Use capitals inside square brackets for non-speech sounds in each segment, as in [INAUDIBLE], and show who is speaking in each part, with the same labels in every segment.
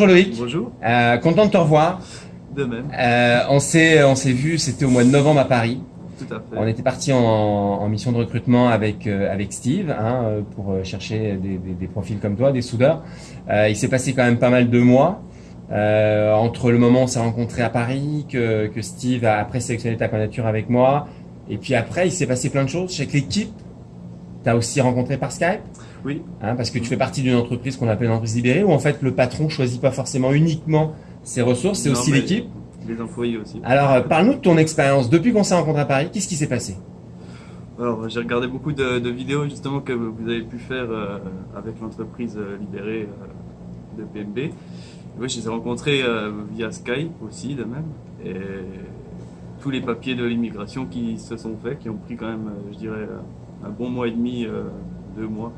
Speaker 1: Bonjour Loïc.
Speaker 2: Bonjour.
Speaker 1: Euh, content de te revoir.
Speaker 2: De même.
Speaker 1: Euh, on s'est on s'est vu, c'était au mois de novembre à Paris.
Speaker 2: Tout à fait.
Speaker 1: On était parti en, en, mission de recrutement avec euh, avec Steve hein, pour chercher des, des, des, profils comme toi, des soudeurs. Il s'est passé quand même pas mal de mois entre le moment où on s'est rencontré à Paris, que, que Steve a après sélectionné ta candidature avec moi, et puis après il s'est passé plein de choses. Je sais que l'équipe, t'as aussi rencontré par Skype?
Speaker 2: Oui.
Speaker 1: Hein, parce que tu fais partie d'une entreprise qu'on appelle une entreprise libérée, où en fait le patron choisit pas forcément uniquement ses ressources, c'est aussi l'équipe.
Speaker 2: Les employés aussi.
Speaker 1: Alors, euh, parle-nous de ton expérience. Depuis qu'on s'est rencontré à Paris, qu'est-ce qui s'est passé?
Speaker 2: Alors, j'ai regardé beaucoup de, de, vidéos justement que vous avez pu faire euh, avec l'entreprise euh, libérée euh, de PMB. Oui, je les ai rencontrés euh, via Skype aussi, de même. Et tous les papiers de l'immigration qui se sont faits, qui ont pris quand même, je dirais, un bon mois et demi, deux mois.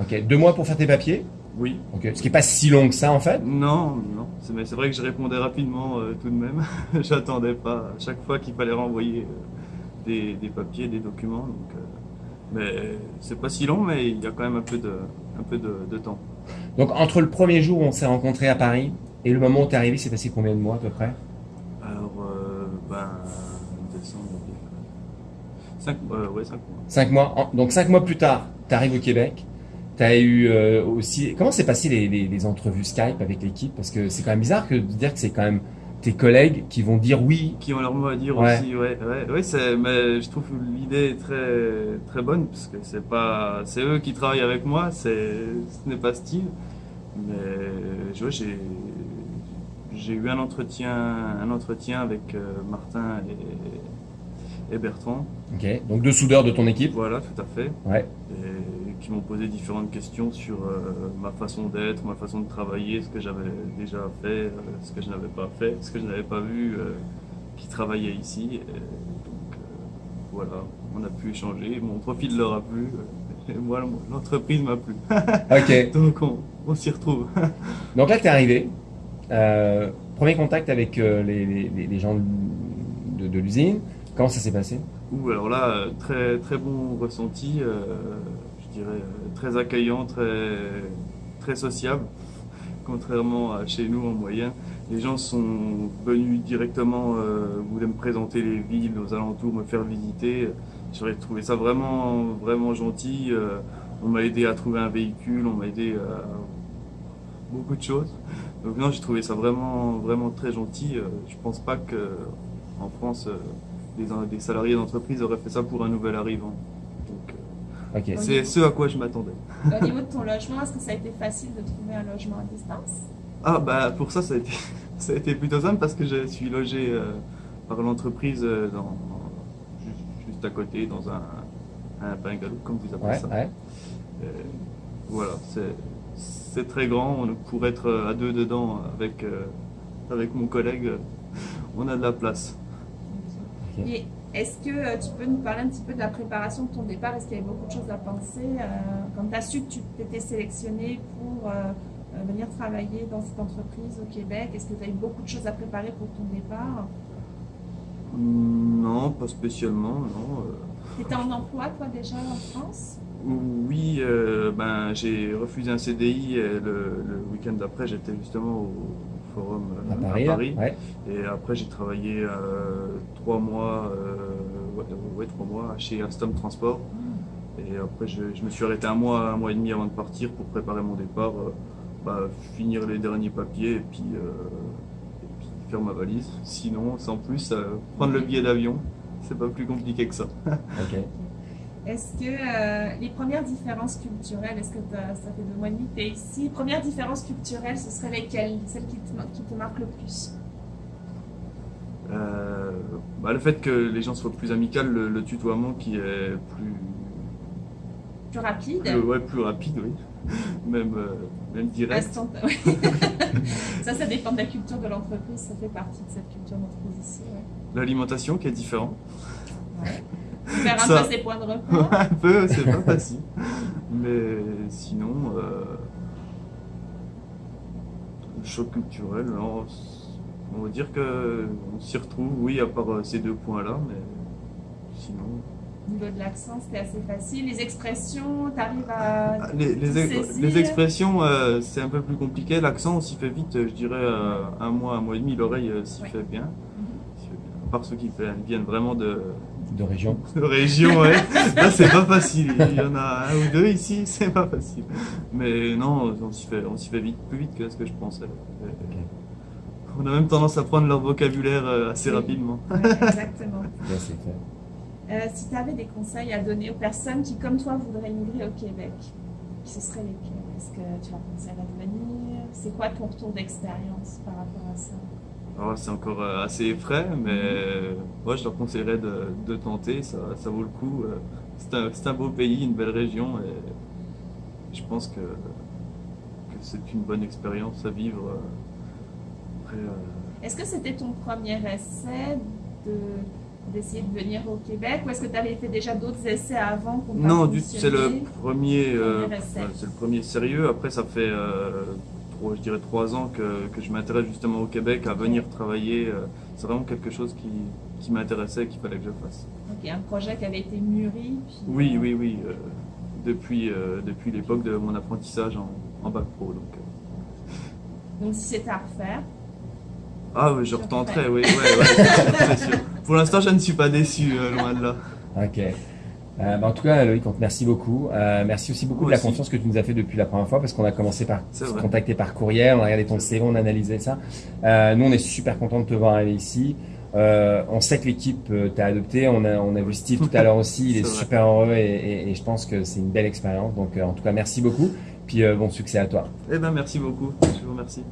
Speaker 1: Ok, deux mois pour faire tes papiers.
Speaker 2: Oui.
Speaker 1: Ok, ce qui est pas si long que ça en fait.
Speaker 2: Non, non. C'est mais c'est vrai que je répondais rapidement euh, tout de même. [LAUGHS] J'attendais pas à chaque fois qu'il fallait renvoyer euh, des, des, papiers, des documents. Donc, euh, mais c'est pas si long, mais il y a quand même un peu de, un peu de, de temps.
Speaker 1: Donc entre le premier jour où on s'est rencontré à Paris et le moment où tu es arrivé, c'est passé combien de mois à peu près?
Speaker 2: Alors, euh, ben, décembre, cinq, euh, ouais, cinq mois.
Speaker 1: Cinq mois. Donc cinq mois plus tard, tu arrives au Québec. Tu as eu euh, aussi. Comment s'est passé les, les, les, entrevues Skype avec l'équipe? Parce que c'est quand même bizarre que de dire que c'est quand même tes collègues qui vont dire oui.
Speaker 2: Qui ont leur mot à dire
Speaker 1: ouais.
Speaker 2: aussi, ouais, ouais, ouais c'est, mais je trouve l'idée très, très bonne parce que c'est pas, c'est eux qui travaillent avec moi, c'est, ce n'est pas Steve, mais je vois, j'ai, j'ai eu un entretien, un entretien avec euh, Martin et, et Bertrand.
Speaker 1: Ok, donc deux soudeurs de ton équipe.
Speaker 2: Voilà, tout à fait.
Speaker 1: Ouais.
Speaker 2: Et qui m'ont posé différentes questions sur euh, ma façon d'être, ma façon de travailler, ce que j'avais déjà fait, euh, ce que je n'avais pas fait, ce que je n'avais pas vu euh, qui travaillait ici. Et donc voilà, on a pu échanger. Mon profil leur a plu. [LAUGHS] Et moi, l'entreprise m'a plu. [LAUGHS]
Speaker 1: ok.
Speaker 2: donc on, on s'y retrouve. [LAUGHS]
Speaker 1: donc là, tu es arrivé. Euh, premier contact avec les, les, les, gens de, de l'usine. Comment ça s'est passé?
Speaker 2: Ouh, alors là, très très bon ressenti, euh, je dirais très accueillant, très très sociable, [LAUGHS] contrairement à chez nous en moyenne. Les gens sont venus directement euh, voulaient me présenter les villes aux alentours, me faire visiter. J'aurais trouvé ça vraiment vraiment gentil. Euh, on m'a aidé à trouver un véhicule, on m'a aidé à beaucoup de choses. Donc non, j'ai trouvé ça vraiment vraiment très gentil. Je pense pas que en France des, des salariés d'entreprise auraient fait ça pour un nouvel arrivant. Euh, okay. c'est ce à quoi je m'attendais.
Speaker 3: Au niveau de ton logement, est-ce que ça a été facile de trouver un logement à distance?
Speaker 2: Ah bah pour ça, ça a été, [LAUGHS] ça a été plutôt simple parce que je suis logé euh, par l'entreprise euh, dans, juste, juste, à côté dans un, un bungalow, comme vous appelez
Speaker 1: ouais,
Speaker 2: ça.
Speaker 1: Ouais.
Speaker 2: voilà, c'est très grand, on, pour être à deux dedans avec, avec mon collègue, on a de la place.
Speaker 3: Et est-ce que euh, tu peux nous parler un petit peu de la préparation de ton départ? Est-ce qu'il y avait beaucoup de choses à penser euh, Quand tu as su que tu t'étais sélectionné pour euh, venir travailler dans cette entreprise au Québec, est-ce que tu as eu beaucoup de choses à préparer pour ton départ?
Speaker 2: Non, pas spécialement, non.
Speaker 3: Tu étais en emploi, toi, déjà en France?
Speaker 2: Oui, euh, ben, j'ai refusé un CDI et le, le week-end d'après, j'étais justement au forum
Speaker 1: à Paris.
Speaker 2: À Paris.
Speaker 1: Ouais.
Speaker 2: Et après, j'ai travaillé euh, trois mois, euh, ouais, ouais, trois mois chez Alstom Transport. Et après, je, je, me suis arrêté un mois, un mois et demi avant de partir pour préparer mon départ, euh, bah, finir les derniers papiers et puis, euh, et puis, faire ma valise. Sinon, sans plus, euh, prendre le billet d'avion, c'est pas plus compliqué que ça. [LAUGHS]
Speaker 1: okay.
Speaker 3: Est-ce que euh, les premières différences culturelles, est-ce que ça fait deux mois et demi que tu es ici, les premières différences culturelles, ce seraient lesquelles Celles qui te, qui te marquent le plus?
Speaker 2: Euh, bah, Le fait que les gens soient plus amicaux, le, le tutoiement qui est plus...
Speaker 3: Plus rapide?
Speaker 2: Plus, Ouais, plus rapide, oui. [LAUGHS] même, euh, même direct.
Speaker 3: Instant, oui. [LAUGHS] ça, ça dépend de la culture de l'entreprise, ça fait partie de cette culture d'entreprise ici. Ouais.
Speaker 2: L'alimentation qui est différente.
Speaker 3: Ouais. Faire un ça, peu ses points de repos. [LAUGHS]
Speaker 2: un peu, c'est pas facile. Mais sinon, euh, le choc culturel, non, on va dire qu'on s'y retrouve, oui, à part ces deux points-là, mais sinon,
Speaker 3: Au niveau de l'accent, c'était assez facile. Les expressions, tu arrives à.
Speaker 2: Ah, les, les, expressions, euh, c'est un peu plus compliqué. L'accent, on s'y fait vite, je dirais euh, un mois, un mois et demi, l'oreille s'y fait bien. Mhm. À part ceux qui viennent vraiment de.
Speaker 1: De région.
Speaker 2: De région, ouais. Là, c'est pas facile. Il y en a un ou deux ici, c'est pas facile. Mais non, on s'y fait, on s'y fait vite, plus vite que ce que je pensais. On a même tendance à prendre leur vocabulaire euh, assez rapidement.
Speaker 3: exactement. [LAUGHS] Euh, si tu avais des conseils à donner aux personnes qui, comme toi, voudraient immigrer au Québec, ce serait lesquels Est-ce que tu leur conseillerais de venir C'est quoi ton retour d'expérience par rapport à ça?
Speaker 2: C'est encore euh, assez frais, mais moi je leur conseillerais de, tenter, ça, ça, vaut le coup. C'est un, un, beau pays, une belle région, et je pense que, que c'est une bonne expérience à vivre.
Speaker 3: Est-ce que c'était ton premier essai de d'essayer de venir au Québec ou est-ce que tu avais fait déjà d'autres essais avant
Speaker 2: Non, c'est le premier, euh, c'est le premier sérieux. Après, ça fait euh, trois, je dirais trois ans que, que je m'intéresse justement au Québec à venir travailler. Euh, c'est vraiment quelque chose qui, qui m'intéressait et qu'il fallait que je fasse.
Speaker 3: Ok, un projet qui avait été mûri.
Speaker 2: oui, oui, oui, depuis depuis l'époque de mon apprentissage en, en bac pro. Donc,
Speaker 3: donc si c'était à refaire,
Speaker 2: ah oui, je retenterai, oui, ouais, [LAUGHS] sûr. Pour l'instant, je ne suis pas déçu, euh, loin de là.
Speaker 1: Ok. Euh, bah, en tout cas, Loïc, on te remercie beaucoup. Euh, merci aussi beaucoup de la confiance que tu nous as fait depuis la première fois parce qu'on a commencé par se contacter par courriel, on a regardé ton CV, on a analysé ça. nous, on est super content de te voir aller ici. on sait que l'équipe t'a adopté. On a, on a vu Steve tout à l'heure aussi. Il [LAUGHS] est, super heureux et, et, je pense que c'est une belle expérience. Donc, en tout cas, merci beaucoup. Puis bon succès à toi.
Speaker 2: Eh ben, merci beaucoup. Je vous remercie.